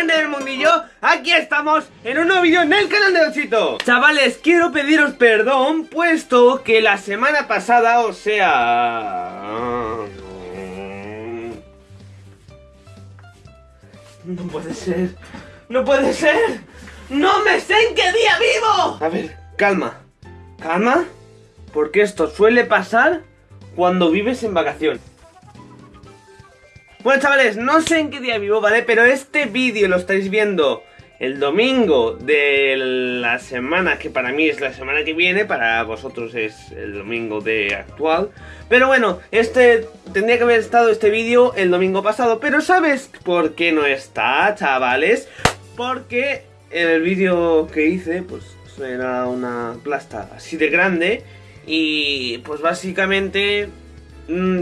gente del mundillo, aquí estamos en un nuevo vídeo en el canal de Ochito Chavales, quiero pediros perdón, puesto que la semana pasada, o sea... No puede ser, no puede ser, no me sé en qué día vivo. A ver, calma, calma, porque esto suele pasar cuando vives en vacaciones bueno chavales, no sé en qué día vivo, ¿vale? Pero este vídeo lo estáis viendo el domingo de la semana que para mí es la semana que viene, para vosotros es el domingo de actual. Pero bueno, este tendría que haber estado este vídeo el domingo pasado, pero ¿sabes por qué no está, chavales? Porque el vídeo que hice, pues era una plasta así de grande y pues básicamente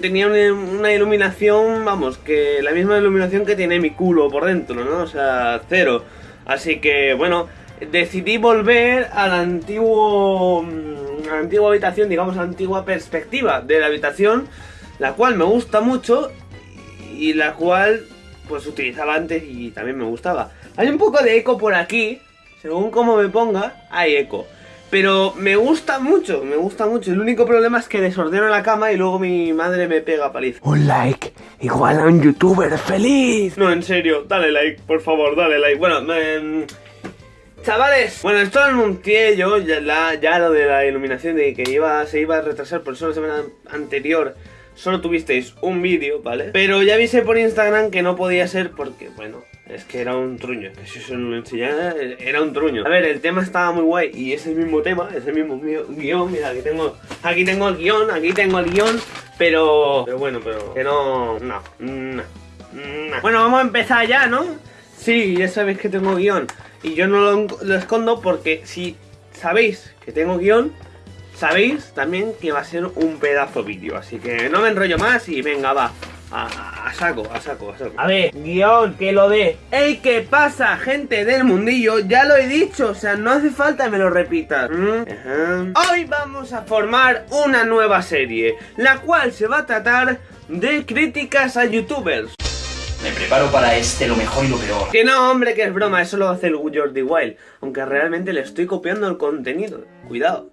tenía una, iluminación, vamos, que la misma iluminación que tiene mi culo por dentro, ¿no? O sea, cero. Así que, bueno, decidí volver al antiguo, mm, a la antigua habitación, digamos, a la antigua perspectiva de la habitación, la cual me gusta mucho y la cual, pues, utilizaba antes y también me gustaba. Hay un poco de eco por aquí, según como me ponga, hay eco. Pero me gusta mucho, me gusta mucho. El único problema es que desordeno la cama y luego mi madre me pega paliza. Un like igual a un youtuber feliz. No, en serio, dale like, por favor, dale like. Bueno, me... Chavales, bueno, esto lo anuncié yo, ya, la, ya lo de la iluminación de que iba, se iba a retrasar por eso la semana anterior solo tuvisteis un vídeo, ¿vale? Pero ya avisé por Instagram que no podía ser porque, bueno, es que era un truño, eso lo enseñara, era un truño. A ver, el tema estaba muy guay y es el mismo tema, es el mismo guion. Mira, aquí tengo, aquí tengo el guion, aquí tengo el guion, pero, pero bueno, pero que no, no, no, Bueno, vamos a empezar ya, ¿no? Sí, ya sabéis que tengo guion y yo no lo, lo escondo porque si sabéis que tengo guion, sabéis también que va a ser un pedazo vídeo, así que no me enrollo más y venga, va. A, saco, a saco, a saco. A ver, guion, que lo de. ¡Ey, qué pasa, gente del mundillo! Ya lo he dicho, o sea, no hace falta que me lo repitas. ¿Mm? Hoy vamos a formar una nueva serie, la cual se va a tratar de críticas a youtubers. Me preparo para este lo mejor y lo peor. Que no, hombre, que es broma, eso lo hace el Jordi Wild. Aunque realmente le estoy copiando el contenido. Cuidado.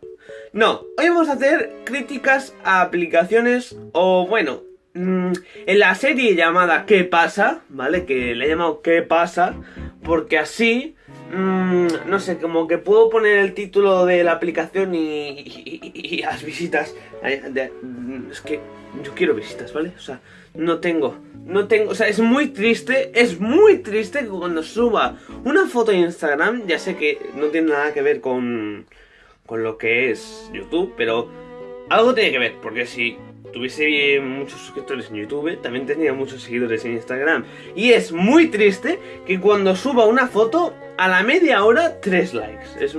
No, hoy vamos a hacer críticas a aplicaciones o, bueno, en la serie llamada ¿Qué pasa? ¿Vale? Que le he llamado ¿Qué pasa? Porque así, mm, no sé, como que puedo poner el título de la aplicación y, las visitas. Mm, es que yo quiero visitas, ¿vale? O sea, no tengo, no tengo, o sea, es muy triste, es muy triste que cuando suba una foto en Instagram, ya sé que no tiene nada que ver con, con lo que es YouTube, pero algo tiene que ver, porque si tuviese muchos suscriptores en YouTube, también tenía muchos seguidores en Instagram. Y es muy triste que cuando suba una foto, a la media hora, tres likes. Es,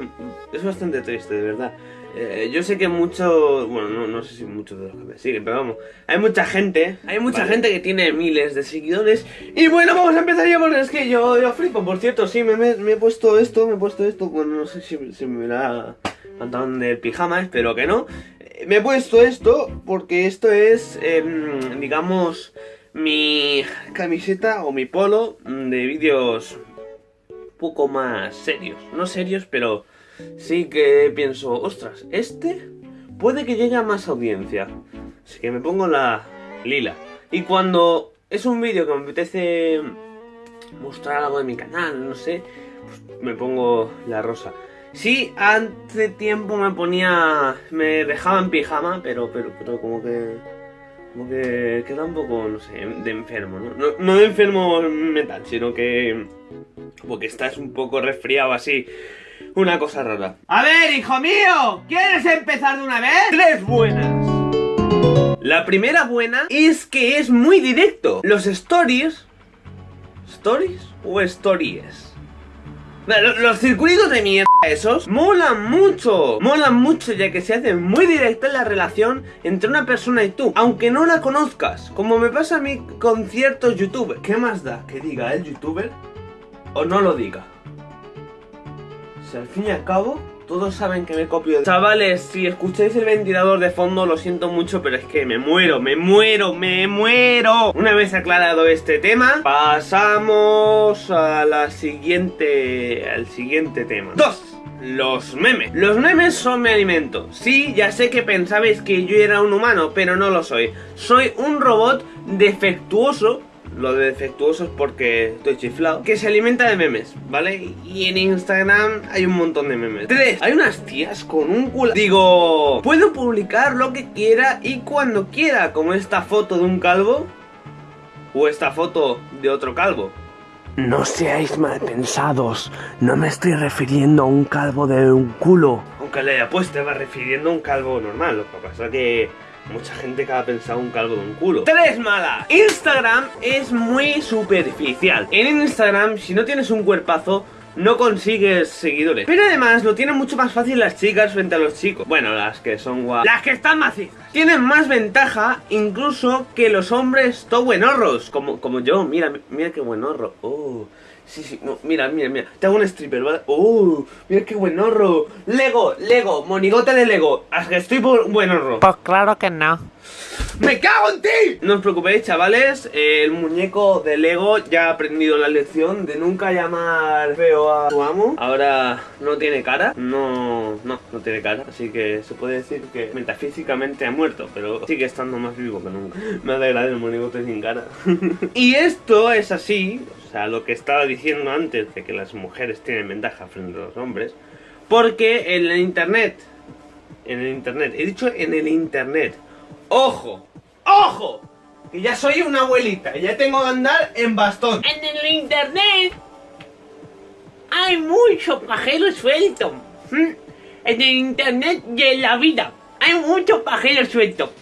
es bastante triste, de verdad. Eh, yo sé que muchos, bueno, no, no, sé si muchos de los que me siguen, pero vamos, hay mucha gente, hay mucha gente que tiene miles de seguidores. Y bueno, vamos a empezar ya porque es que yo, yo flipo, por cierto, sí, me, me, he puesto esto, me he puesto esto, bueno, no sé si, si me da pantalón de pijama, espero que no me he puesto esto porque esto es, em, digamos, mi camiseta o mi polo de vídeos poco más serios. No serios, pero sí que pienso, ostras, este puede que llegue a más audiencia. Así que me pongo la lila. Y cuando es un vídeo que me apetece mostrar algo de mi canal, no sé, pues me pongo la rosa. Sí, hace tiempo me ponía... Me dejaba en pijama, pero, pero, pero como que... Como que queda un poco, no sé, de enfermo, ¿no? No, de enfermo mental, sino que... Como que estás un poco resfriado así. Una cosa rara. A ver, hijo mío, ¿quieres empezar de una vez? Tres buenas. La primera buena es que es muy directo. Los stories... ¿Stories o stories? Los circuitos de mierda esos molan mucho Molan mucho ya que se hace muy directa la relación entre una persona y tú Aunque no la conozcas Como me pasa a mí con ciertos youtubers ¿Qué más da que diga el youtuber o no lo diga? si al fin y al cabo todos saben que me copio. Chavales, si escucháis el ventilador de fondo lo siento mucho, pero es que me muero, me muero, me muero. Una vez aclarado este tema, pasamos a la siguiente... al siguiente tema. Dos. Los memes. Los memes son mi alimento. Sí, ya sé que pensabais que yo era un humano, pero no lo soy. Soy un robot defectuoso lo de defectuoso es porque estoy chiflado. Que se alimenta de memes, ¿vale? Y en Instagram hay un montón de memes. Tres, hay unas tías con un culo. Digo, puedo publicar lo que quiera y cuando quiera, como esta foto de un calvo o esta foto de otro calvo. No seáis mal pensados, no me estoy refiriendo a un calvo de un culo. Aunque le haya puesto, va refiriendo a un calvo normal. Lo que pasa es que Mucha gente que ha pensado un calvo de un culo. Tres malas. Instagram es muy superficial. En Instagram, si no tienes un cuerpazo, no consigues seguidores. Pero además lo tienen mucho más fácil las chicas frente a los chicos. Bueno, las que son guapas. Las que están macizas. Tienen más ventaja incluso que los hombres to buenorros. Como, como yo, mira, mira qué buenorro. Oh. Sí, sí, no, mira, mira, mira. Te hago un stripper, ¿vale? ¡Oh! Mira qué buen horro. Lego, Lego, monigote de Lego. Hasta que estoy por buen horro. Pues claro que no. ¡Me cago en ti! No os preocupéis, chavales. El muñeco de Lego ya ha aprendido la lección de nunca llamar feo a su amo. Ahora no tiene cara. No, no, no tiene cara. Así que se puede decir que metafísicamente ha muerto, pero sigue estando más vivo que nunca. Me alegra el monigote sin cara. y esto es así, o sea, lo que estaba diciendo antes de que las mujeres tienen ventaja frente a los hombres. Porque en el internet, en el internet, he dicho en el internet, ¡Ojo! ¡Ojo! Que ya soy una abuelita, ya tengo que andar en bastón. En el internet hay mucho pajero suelto. ¿Mm? En el internet y en la vida hay mucho pajero suelto.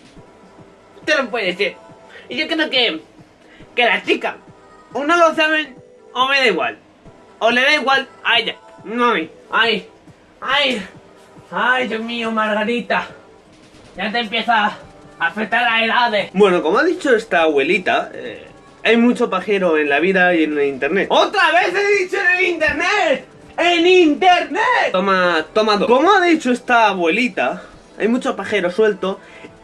Esto no puede ser. Y yo creo que, que la chica, o no lo saben, o me da igual. O le da igual a ella, no a mí. Ay, ay, ay, Dios mío, Margarita. Ya te empieza afectar a edades. Bueno, como ha dicho esta abuelita, eh, hay mucho pajero en la vida y en el internet. ¡Otra vez he dicho en el internet! ¡En internet! Toma, toma dos. Como ha dicho esta abuelita, hay mucho pajero suelto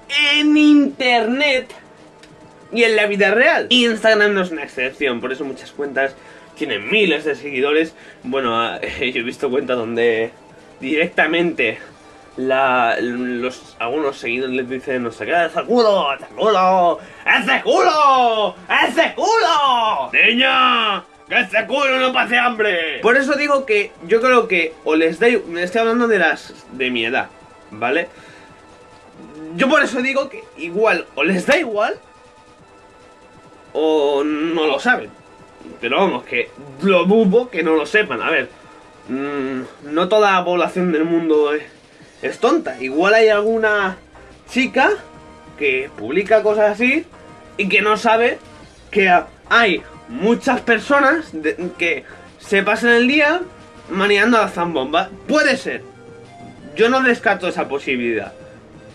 en internet y en la vida real. Instagram no es una excepción, por eso muchas cuentas tienen miles de seguidores. Bueno, yo he visto cuentas donde directamente la, los, algunos seguidores les dicen, no sé qué, ¡ese culo! ¡ese culo! ¡ese culo! ¡ese culo! ¡Niña! ¡Que ese culo no pase hambre! Por eso digo que yo creo que o les. Me estoy hablando de las... de mi edad, ¿vale? Yo por eso digo que igual o les da igual o no lo saben. Pero vamos, que lo dudo que no lo sepan. A ver, mmm, no toda la población del mundo es es tonta. Igual hay alguna chica que publica cosas así y que no sabe que hay muchas personas que se pasan el día maneando la zambomba. Puede ser. Yo no descarto esa posibilidad.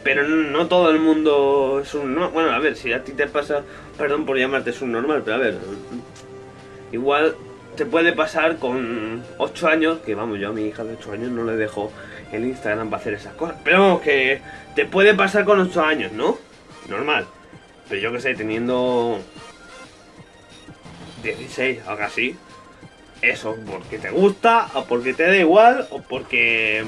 Pero no, todo el mundo es un... bueno, a ver, si a ti te pasa... Perdón por llamarte es un normal, pero a ver... Igual te puede pasar con 8 años, que vamos, yo a mi hija de 8 años no le dejo el Instagram para hacer esas cosas. Pero vamos, que te puede pasar con 8 años, ¿no? Normal. Pero yo que sé, teniendo 16, algo así. Eso, porque te gusta, o porque te da igual, o porque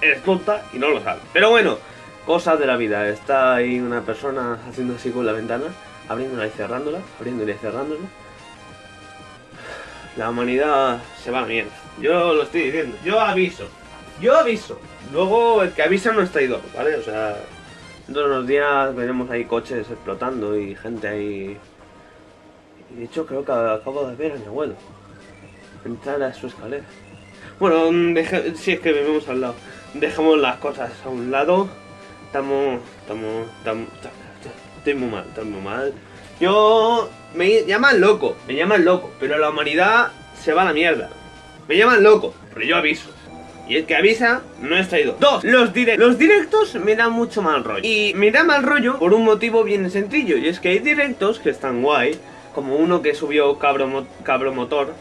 eres tonta y no lo sabes. Pero bueno, cosas de la vida. Está ahí una persona haciendo así con la ventana, abriéndola y cerrándola, abriéndola y cerrándola. La humanidad se va a mierda. Yo lo estoy diciendo. Yo aviso. Yo aviso. Luego el que avisa no es traidor, ¿vale? O sea, todos los días veremos ahí coches explotando y gente ahí... Y de hecho creo que acabo de ver a mi abuelo. Entrar a su escalera. Bueno, si es que vivimos al lado. Dejamos las cosas a un lado. Estamos... Estamos... estamos estoy muy mal, estoy muy mal. Yo... Me llaman loco, me llaman loco. Pero la humanidad se va a la mierda. Me llaman loco, pero yo aviso. Y el que avisa no es traído. Dos, los, directos. los directos me dan mucho mal rollo. Y me da mal rollo por un motivo bien sencillo. Y es que hay directos que están guay. Como uno que subió Cabro, Cabro Motor.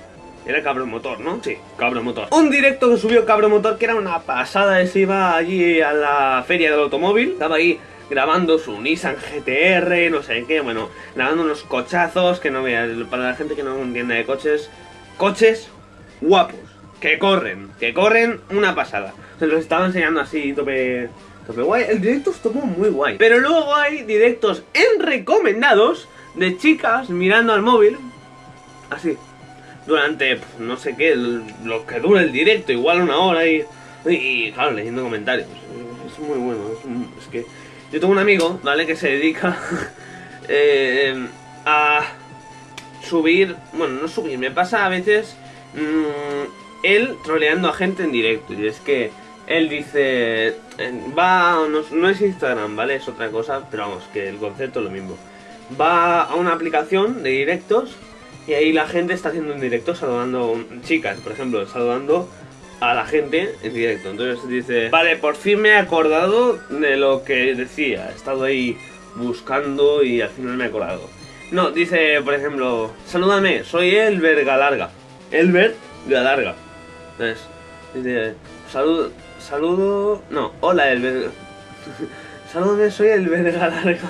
Era Cabro Motor, ¿no? Sí, Cabro Motor. Un directo que subió Cabro Motor que era una pasada. Se iba allí a la feria del automóvil. Estaba ahí grabando su Nissan GTR, no sé qué. Bueno, grabando unos cochazos que no veas. Para la gente que no entiende de coches. Coches guapos. Que corren. Que corren una pasada. Se los estaba enseñando así, tope. Tope guay. El directo estuvo muy guay. Pero luego hay directos en recomendados de chicas mirando al móvil. Así durante pf, no sé qué, lo que dura el directo, igual una hora y, y claro, leyendo comentarios. Es muy bueno, es que yo tengo un amigo, ¿vale? Que se dedica eh, a subir, bueno, no subir, me pasa a veces mm, él troleando a gente en directo y es que él dice, va, no, no es Instagram, ¿vale? Es otra cosa, pero vamos, que el concepto es lo mismo. Va a una aplicación de directos y ahí la gente está haciendo un directo saludando, chicas, por ejemplo, saludando a la gente en directo. Entonces dice, vale, por fin me he acordado de lo que decía. He estado ahí buscando y al final me he acordado. No, dice, por ejemplo, salúdame, soy Elber Galarga. Elber Galarga. Entonces, dice, saludo, saludo, no, hola Elber. Salúdame, soy Elber Galarga.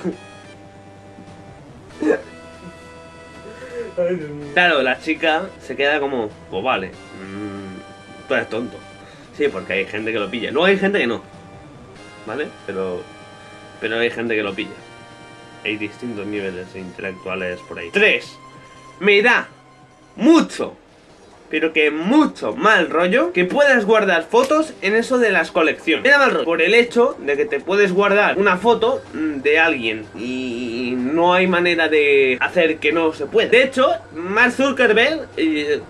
Claro, la chica se queda como, pues vale, mm, tú eres tonto. Sí, porque hay gente que lo pilla. Luego hay gente que no, ¿vale? Pero, pero hay gente que lo pilla. Hay distintos niveles intelectuales por ahí. 3. Me da mucho, pero que mucho mal rollo que puedas guardar fotos en eso de las colecciones. Mal rollo por el hecho de que te puedes guardar una foto mm, de alguien y no hay manera de hacer que no se pueda. De hecho, Mark Zuckerberg,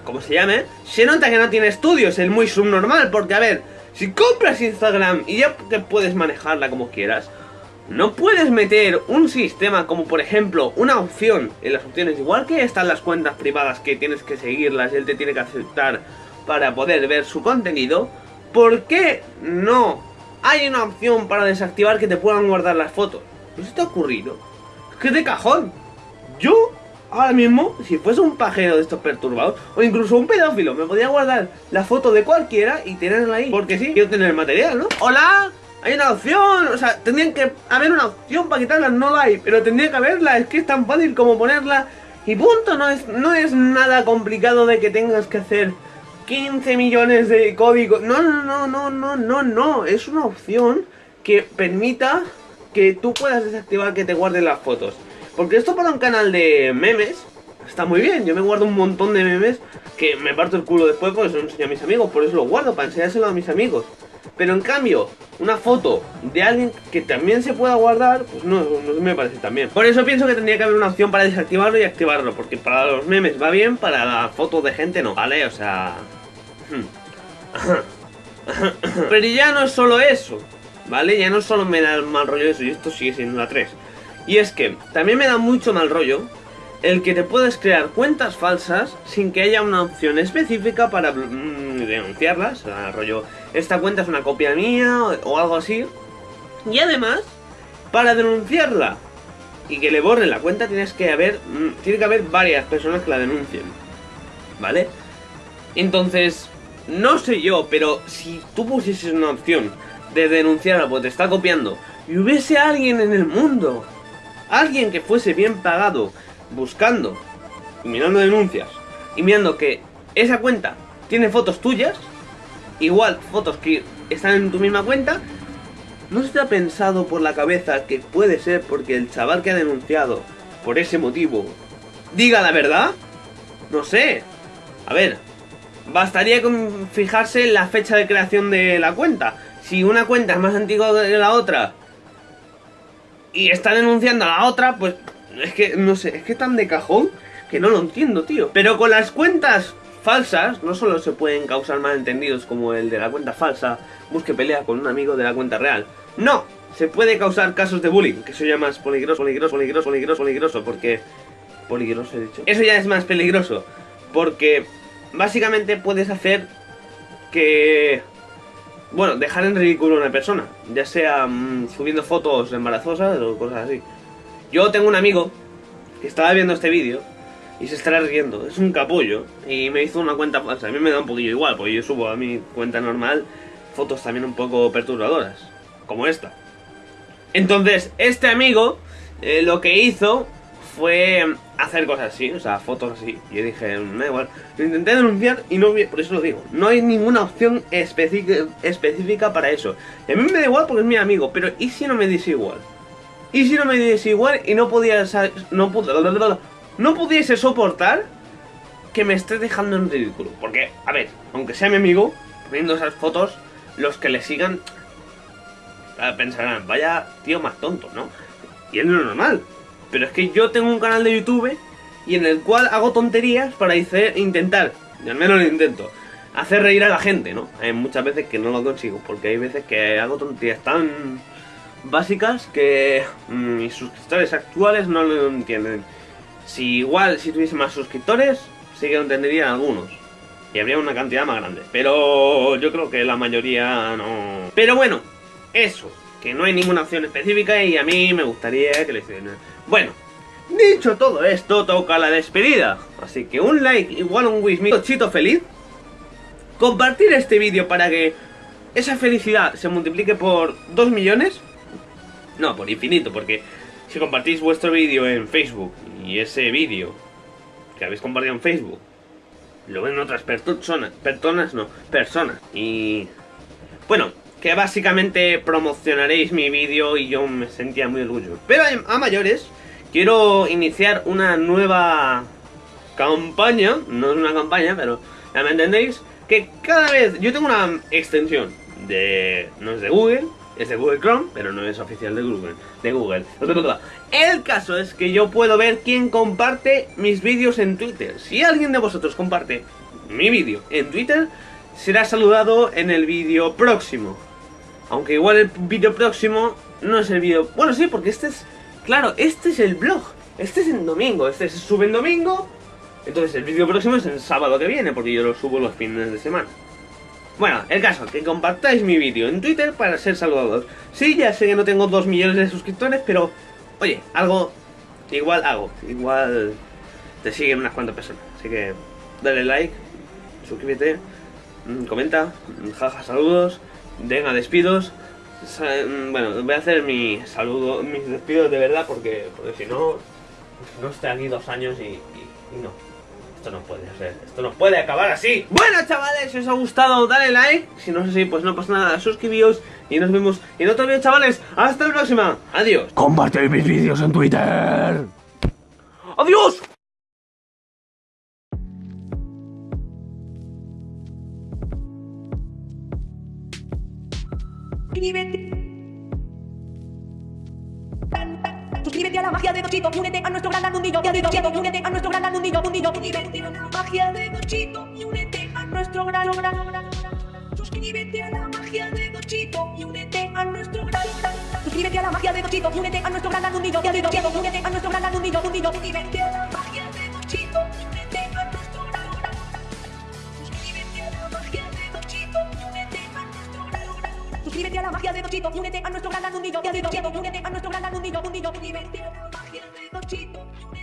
como se llame, se nota que no tiene estudios, es muy subnormal, porque a ver, si compras Instagram y ya que puedes manejarla como quieras, no puedes meter un sistema como por ejemplo una opción en las opciones, igual que están las cuentas privadas que tienes que seguirlas y él te tiene que aceptar para poder ver su contenido. ¿Por qué no hay una opción para desactivar que te puedan guardar las fotos? ¿No se te ha ocurrido? Es que de cajón. Yo, ahora mismo, si fuese un pajero de estos perturbados, o incluso un pedófilo, me podría guardar la foto de cualquiera y tenerla ahí. Porque sí, quiero tener material, ¿no? ¡Hola! Hay una opción, o sea, tendrían que haber una opción para quitarla, no la hay, pero tendría que haberla, es que es tan fácil como ponerla. Y punto, no es, no es nada complicado de que tengas que hacer 15 millones de códigos, no, no, no, no, no, no, no, es una opción que permita que tú puedas desactivar que te guarden las fotos, porque esto para un canal de memes está muy bien, yo me guardo un montón de memes que me parto el culo después porque se lo enseño a mis amigos, por eso lo guardo, para enseñárselo a mis amigos. Pero en cambio, una foto de alguien que también se pueda guardar, pues no, no me parece tan bien. Por eso pienso que tendría que haber una opción para desactivarlo y activarlo, porque para los memes va bien, para la foto de gente no, ¿vale? O sea... Pero ya no es solo eso, ¿vale? Ya no solo me da mal rollo eso, y esto sigue siendo la 3. Y es que también me da mucho mal rollo el que te puedes crear cuentas falsas sin que haya una opción específica para mm, denunciarlas. Rollo, esta cuenta es una copia mía o, algo así. Y además, para denunciarla y que le borren la cuenta tienes que haber mm, tiene que haber varias personas que la denuncien. ¿Vale? Entonces, no sé yo, pero si tú pusieses una opción de denunciarla porque te está copiando y hubiese alguien en el mundo, alguien que fuese bien pagado, buscando y mirando denuncias y mirando que esa cuenta tiene fotos tuyas, igual fotos que están en tu misma cuenta, ¿no se te ha pensado por la cabeza que puede ser porque el chaval que ha denunciado por ese motivo diga la verdad? No sé. A ver, bastaría con fijarse en la fecha de creación de la cuenta. Si una cuenta es más antigua que la otra y está denunciando a la otra, pues es que no sé, es que tan de cajón que no lo entiendo, tío. Pero con las cuentas falsas no solo se pueden causar malentendidos como el de la cuenta falsa, busque pelea con un amigo de la cuenta real. No, se puede causar casos de bullying, que eso ya más peligroso, peligroso, peligroso, peligroso, peligroso, porque peligroso he dicho. Eso ya es más peligroso, porque básicamente puedes hacer que bueno, dejar en ridículo a una persona, ya sea mm, subiendo fotos embarazosas o cosas así. Yo tengo un amigo que estaba viendo este vídeo y se estará riendo. Es un capullo. Y me hizo una cuenta falsa. A mí me da un poquillo igual, porque yo subo a mi cuenta normal fotos también un poco perturbadoras. Como esta. Entonces, este amigo eh, lo que hizo fue hacer cosas así, o sea, fotos así. Yo dije, me da igual. Lo intenté denunciar y no por eso lo digo. No hay ninguna opción específica, para eso. Y a mí me da igual porque es mi amigo, pero ¿y si no me diese igual? ¿Y si no me diese igual y no podía no, no pudiese soportar que me esté dejando en ridículo? Porque, a ver, aunque sea mi amigo, viendo esas fotos, los que le sigan pensarán, vaya tío más tonto, ¿no? Y es lo normal. Pero es que yo tengo un canal de YouTube y en el cual hago tonterías para intentar, y al menos lo intento, hacer reír a la gente, ¿no? Hay muchas veces que no lo consigo, porque hay veces que hago tonterías tan básicas que mm, mis suscriptores actuales no lo entienden. Si igual, si tuviese más suscriptores, sí que lo entenderían algunos. Y habría una cantidad más grande. Pero yo creo que la mayoría no... Pero bueno, eso. Que no hay ninguna opción específica y a mí me gustaría que le hicieran... Bueno, dicho todo esto, toca la despedida. Así que un like igual un wish chito feliz. Compartir este vídeo para que esa felicidad se multiplique por 2 millones. No, por infinito, porque si compartís vuestro vídeo en Facebook y ese vídeo que habéis compartido en Facebook lo ven otras personas, personas no, personas. Y bueno, que básicamente promocionaréis mi vídeo y yo me sentía muy orgulloso. Pero a mayores, quiero iniciar una nueva campaña, no es una campaña, pero ya me entendéis, que cada vez, yo tengo una extensión de, no es de Google, es de Google Chrome, pero no es oficial de Google. De Google. El caso es que yo puedo ver quién comparte mis vídeos en Twitter. Si alguien de vosotros comparte mi vídeo en Twitter, será saludado en el vídeo próximo. Aunque igual el vídeo próximo no es el vídeo... Bueno, sí, porque este es... Claro, este es el blog. Este es en domingo. Este se sube en domingo. Entonces el vídeo próximo es el sábado que viene, porque yo lo subo los fines de semana. Bueno, el caso, que compartáis mi vídeo en Twitter para ser saludados. Sí, ya sé que no tengo 2 millones de suscriptores, pero... Oye, algo... Igual hago. Igual... Te siguen unas cuantas personas. Así que... Dale like. Suscríbete. Mm, comenta. Mm, jaja, saludos. Venga, despidos. Mm, bueno, voy a hacer mi saludo, mis despidos de verdad porque, porque si no... No estoy aquí dos años y no esto no puede ser, esto no puede acabar así. Bueno, chavales, si os ha gustado, dale like. Si no es así, pues no pasa nada, suscribíos y nos vemos en otro vídeo, chavales. Hasta la próxima. Adiós. Comparte mis vídeos en Twitter. Adiós. La magia de Dochito, únete a nuestro gran mundillo, únete a nuestro gran mundillo, mundillo, Suscríbete a la magia de Dochito. Y únete a nuestro gran gran Suscríbete a la magia de Dochito. Y únete a nuestro gran Suscríbete a la magia de Dochito. Y únete a nuestro gran mundillo, únete a nuestro gran mundillo, mundillo, Suscríbete a la magia de Dochito. Y únete Suscríbete a la magia de Dochito y únete a nuestro gran mundillo, Dochito, únete a nuestro gran mundillo, mundillo, Suscríbete a la magia de Dochito